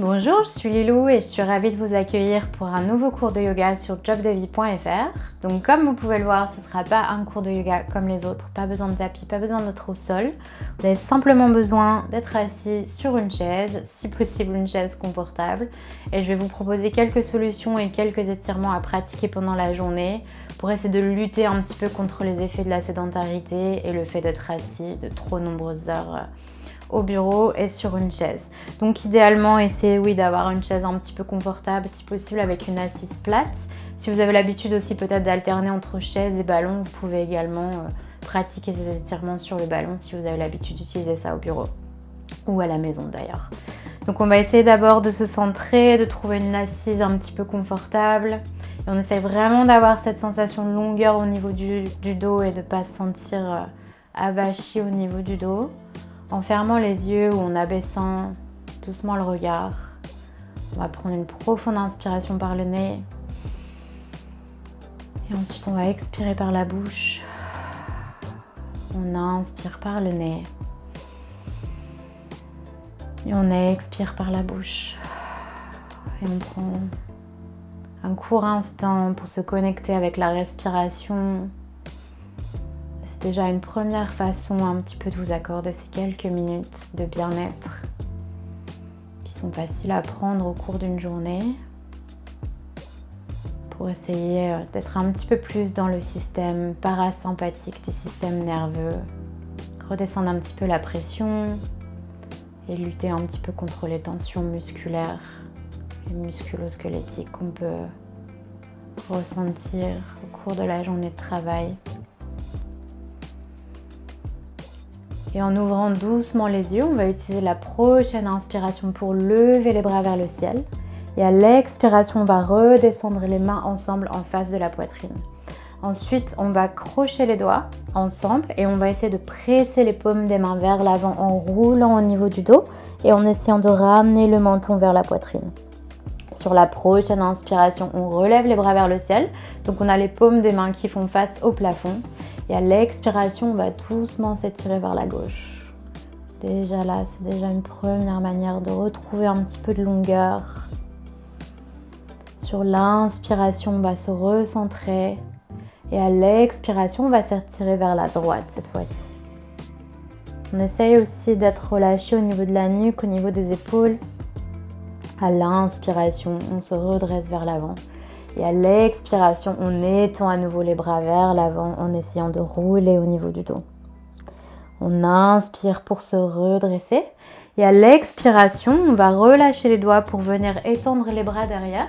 Bonjour, je suis Lilou et je suis ravie de vous accueillir pour un nouveau cours de yoga sur jobdevie.fr. Donc comme vous pouvez le voir, ce ne sera pas un cours de yoga comme les autres, pas besoin de tapis, pas besoin d'être au sol. Vous avez simplement besoin d'être assis sur une chaise, si possible une chaise confortable. Et je vais vous proposer quelques solutions et quelques étirements à pratiquer pendant la journée pour essayer de lutter un petit peu contre les effets de la sédentarité et le fait d'être assis de trop nombreuses heures au bureau et sur une chaise. Donc idéalement, essayez oui, d'avoir une chaise un petit peu confortable, si possible avec une assise plate. Si vous avez l'habitude aussi peut-être d'alterner entre chaise et ballon, vous pouvez également euh, pratiquer ces étirements sur le ballon si vous avez l'habitude d'utiliser ça au bureau ou à la maison d'ailleurs. Donc on va essayer d'abord de se centrer, de trouver une assise un petit peu confortable. Et on essaye vraiment d'avoir cette sensation de longueur au niveau du, dos et de ne pas se sentir euh, avachi au niveau du dos en fermant les yeux ou en abaissant doucement le regard. On va prendre une profonde inspiration par le nez. Et ensuite, on va expirer par la bouche. On inspire par le nez. Et on expire par la bouche. Et on prend un court instant pour se connecter avec la respiration déjà une première façon un petit peu de vous accorder ces quelques minutes de bien-être qui sont faciles à prendre au cours d'une journée pour essayer euh, d'être un petit peu plus dans le système parasympathique du système nerveux, redescendre un petit peu la pression et lutter un petit peu contre les tensions musculaires et musculo-squelettiques qu'on peut ressentir au cours de la journée de travail. Et en ouvrant doucement les yeux, on va utiliser la prochaine inspiration pour lever les bras vers le ciel. Et à l'expiration, on va redescendre les mains ensemble en face de la poitrine. Ensuite, on va crocher les doigts ensemble et on va essayer de presser les paumes des mains vers l'avant en roulant au niveau du dos et en essayant de ramener le menton vers la poitrine. Sur la prochaine inspiration, on relève les bras vers le ciel. Donc on a les paumes des mains qui font face au plafond. Et à l'expiration, on va doucement s'étirer vers la gauche. Déjà là, c'est déjà une première manière de retrouver un petit peu de longueur. Sur l'inspiration, on va se recentrer. Et à l'expiration, on va s'étirer vers la droite cette fois-ci. On essaye aussi d'être relâché au niveau de la nuque, au niveau des épaules. À l'inspiration, on se redresse vers l'avant. Et à l'expiration, on étend à nouveau les bras vers l'avant en essayant de rouler au niveau du dos. On inspire pour se redresser. Et à l'expiration, on va relâcher les doigts pour venir étendre les bras derrière.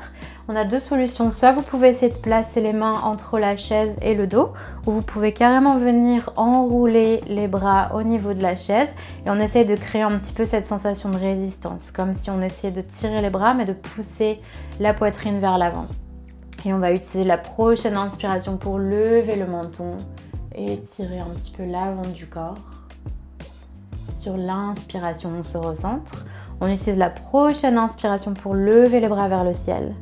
On a deux solutions. Soit vous pouvez essayer de placer les mains entre la chaise et le dos, ou vous pouvez carrément venir enrouler les bras au niveau de la chaise. Et on essaye de créer un petit peu cette sensation de résistance, comme si on essayait de tirer les bras, mais de pousser la poitrine vers l'avant. Et on va utiliser la prochaine inspiration pour lever le menton et étirer un petit peu l'avant du corps. Sur l'inspiration, on se recentre. On utilise la prochaine inspiration pour lever les bras vers le ciel.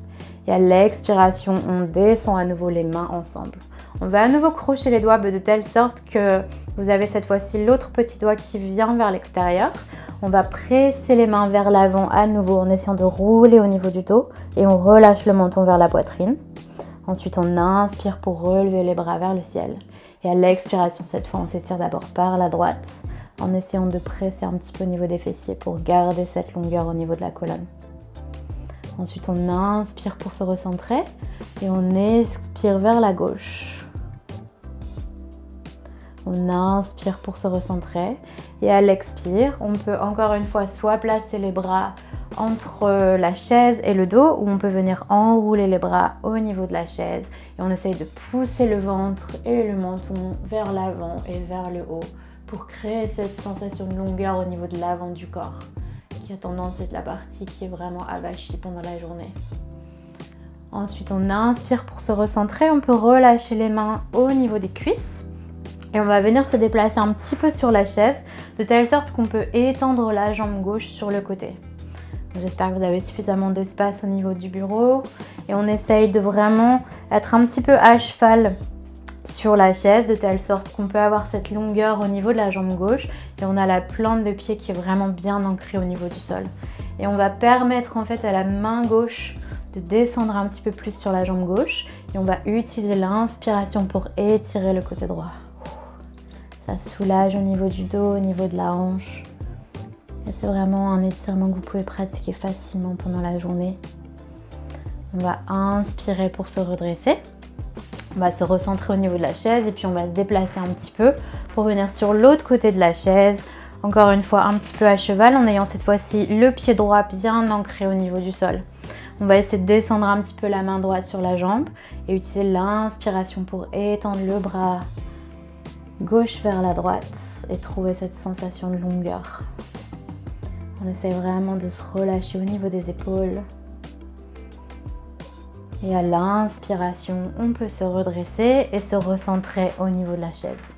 Et à l'expiration, on descend à nouveau les mains ensemble. On va à nouveau crocher les doigts de telle sorte que vous avez cette fois-ci l'autre petit doigt qui vient vers l'extérieur. On va presser les mains vers l'avant à nouveau en essayant de rouler au niveau du dos et on relâche le menton vers la poitrine. Ensuite, on inspire pour relever les bras vers le ciel. Et à l'expiration, cette fois, on s'étire d'abord par la droite en essayant de presser un petit peu au niveau des fessiers pour garder cette longueur au niveau de la colonne. Ensuite, on inspire pour se recentrer et on expire vers la gauche. On inspire pour se recentrer et à l'expire, on peut encore une fois soit placer les bras entre la chaise et le dos ou on peut venir enrouler les bras au niveau de la chaise et on essaye de pousser le ventre et le menton vers l'avant et vers le haut pour créer cette sensation de longueur au niveau de l'avant du corps qui a tendance à être la partie qui est vraiment avachie pendant la journée. Ensuite, on inspire pour se recentrer. On peut relâcher les mains au niveau des cuisses et on va venir se déplacer un petit peu sur la chaise, de telle sorte qu'on peut étendre la jambe gauche sur le côté. J'espère que vous avez suffisamment d'espace au niveau du bureau. Et on essaye de vraiment être un petit peu à cheval sur la chaise, de telle sorte qu'on peut avoir cette longueur au niveau de la jambe gauche. Et on a la plante de pied qui est vraiment bien ancrée au niveau du sol. Et on va permettre en fait à la main gauche de descendre un petit peu plus sur la jambe gauche. Et on va utiliser l'inspiration pour étirer le côté droit. Ça soulage au niveau du dos, au niveau de la hanche. C'est vraiment un étirement que vous pouvez pratiquer facilement pendant la journée. On va inspirer pour se redresser. On va se recentrer au niveau de la chaise et puis on va se déplacer un petit peu pour venir sur l'autre côté de la chaise. Encore une fois, un petit peu à cheval en ayant cette fois-ci le pied droit bien ancré au niveau du sol. On va essayer de descendre un petit peu la main droite sur la jambe et utiliser l'inspiration pour étendre le bras gauche vers la droite et trouver cette sensation de longueur. On essaie vraiment de se relâcher au niveau des épaules. Et à l'inspiration, on peut se redresser et se recentrer au niveau de la chaise.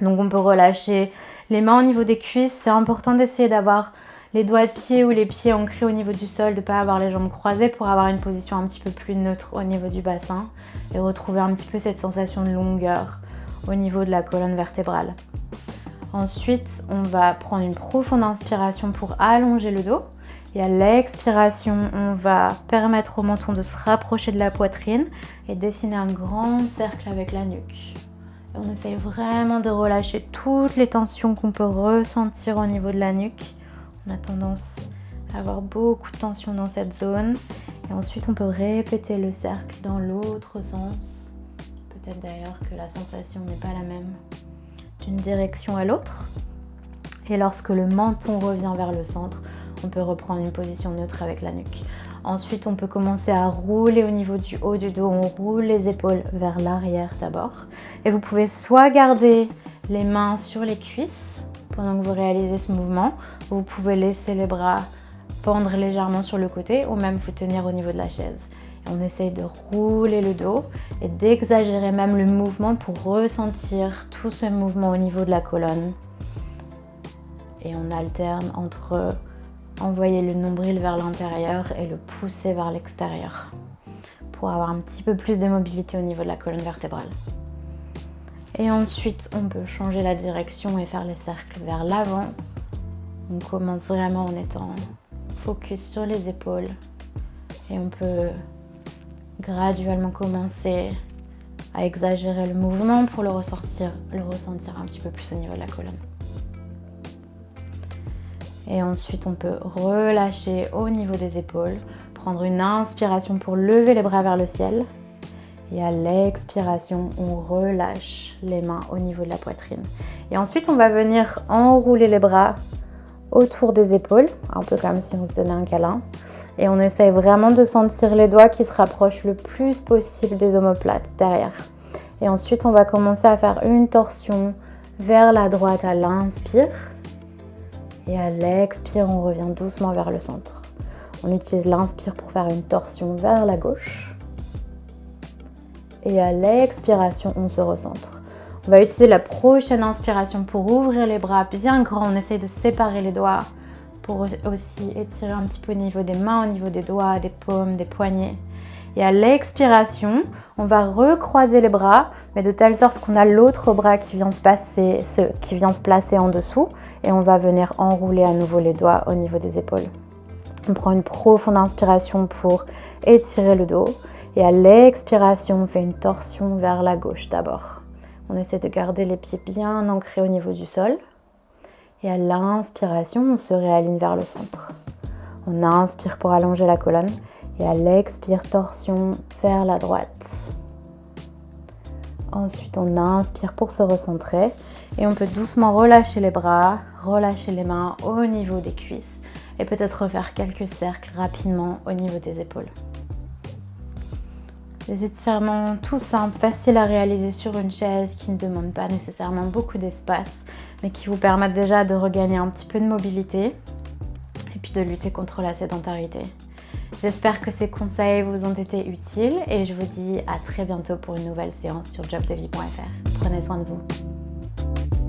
Donc on peut relâcher les mains au niveau des cuisses. C'est important d'essayer d'avoir les doigts de pied ou les pieds ancrés au niveau du sol, de ne pas avoir les jambes croisées pour avoir une position un petit peu plus neutre au niveau du bassin et retrouver un petit peu cette sensation de longueur au niveau de la colonne vertébrale. Ensuite, on va prendre une profonde inspiration pour allonger le dos. Et à l'expiration, on va permettre au menton de se rapprocher de la poitrine et dessiner un grand cercle avec la nuque. on essaye vraiment de relâcher toutes les tensions qu'on peut ressentir au niveau de la nuque. On a tendance à avoir beaucoup de tension dans cette zone. Et ensuite, on peut répéter le cercle dans l'autre sens. D'ailleurs que la sensation n'est pas la même d'une direction à l'autre. Et lorsque le menton revient vers le centre, on peut reprendre une position neutre avec la nuque. Ensuite, on peut commencer à rouler au niveau du haut du dos. On roule les épaules vers l'arrière d'abord. Et vous pouvez soit garder les mains sur les cuisses pendant que vous réalisez ce mouvement. Vous pouvez laisser les bras pendre légèrement sur le côté ou même vous tenir au niveau de la chaise. On essaye de rouler le dos et d'exagérer même le mouvement pour ressentir tout ce mouvement au niveau de la colonne. Et on alterne entre envoyer le nombril vers l'intérieur et le pousser vers l'extérieur pour avoir un petit peu plus de mobilité au niveau de la colonne vertébrale. Et ensuite, on peut changer la direction et faire les cercles vers l'avant. On commence vraiment en étant focus sur les épaules et on peut graduellement commencer à exagérer le mouvement pour le ressortir, le ressentir un petit peu plus au niveau de la colonne. Et ensuite, on peut relâcher au niveau des épaules, prendre une inspiration pour lever les bras vers le ciel. Et à l'expiration, on relâche les mains au niveau de la poitrine. Et ensuite, on va venir enrouler les bras autour des épaules, un peu comme si on se donnait un câlin. Et on essaye vraiment de sentir les doigts qui se rapprochent le plus possible des omoplates derrière. Et ensuite, on va commencer à faire une torsion vers la droite à l'inspire. Et à l'expire, on revient doucement vers le centre. On utilise l'inspire pour faire une torsion vers la gauche. Et à l'expiration, on se recentre. On va utiliser la prochaine inspiration pour ouvrir les bras bien grands. On essaye de séparer les doigts pour aussi étirer un petit peu au niveau des mains, au niveau des doigts, des paumes, des poignets. Et à l'expiration, on va recroiser les bras, mais de telle sorte qu'on a l'autre bras qui vient, se passer, ce, qui vient se placer en dessous et on va venir enrouler à nouveau les doigts au niveau des épaules. On prend une profonde inspiration pour étirer le dos et à l'expiration, on fait une torsion vers la gauche d'abord. On essaie de garder les pieds bien ancrés au niveau du sol. Et à l'inspiration, on se réaligne vers le centre. On inspire pour allonger la colonne et à l'expire, torsion vers la droite. Ensuite, on inspire pour se recentrer et on peut doucement relâcher les bras, relâcher les mains au niveau des cuisses et peut-être refaire quelques cercles rapidement au niveau des épaules. Des étirements tout simples, faciles à réaliser sur une chaise qui ne demandent pas nécessairement beaucoup d'espace mais qui vous permettent déjà de regagner un petit peu de mobilité et puis de lutter contre la sédentarité. J'espère que ces conseils vous ont été utiles et je vous dis à très bientôt pour une nouvelle séance sur jobdevie.fr. Prenez soin de vous.